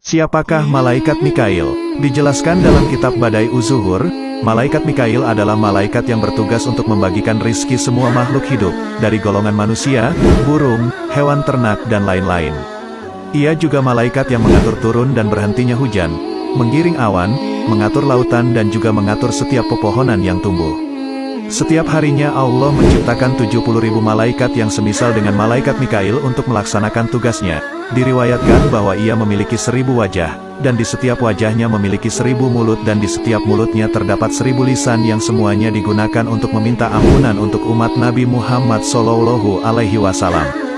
Siapakah malaikat Mikail? Dijelaskan dalam kitab Badai Uzuhur, malaikat Mikail adalah malaikat yang bertugas untuk membagikan rizki semua makhluk hidup, dari golongan manusia, burung, hewan ternak dan lain-lain. Ia juga malaikat yang mengatur turun dan berhentinya hujan, menggiring awan, mengatur lautan dan juga mengatur setiap pepohonan yang tumbuh. Setiap harinya Allah menciptakan 70 ribu malaikat yang semisal dengan malaikat Mikail untuk melaksanakan tugasnya. Diriwayatkan bahwa ia memiliki seribu wajah, dan di setiap wajahnya memiliki seribu mulut dan di setiap mulutnya terdapat seribu lisan yang semuanya digunakan untuk meminta ampunan untuk umat Nabi Muhammad Sallallahu Alaihi Wasallam.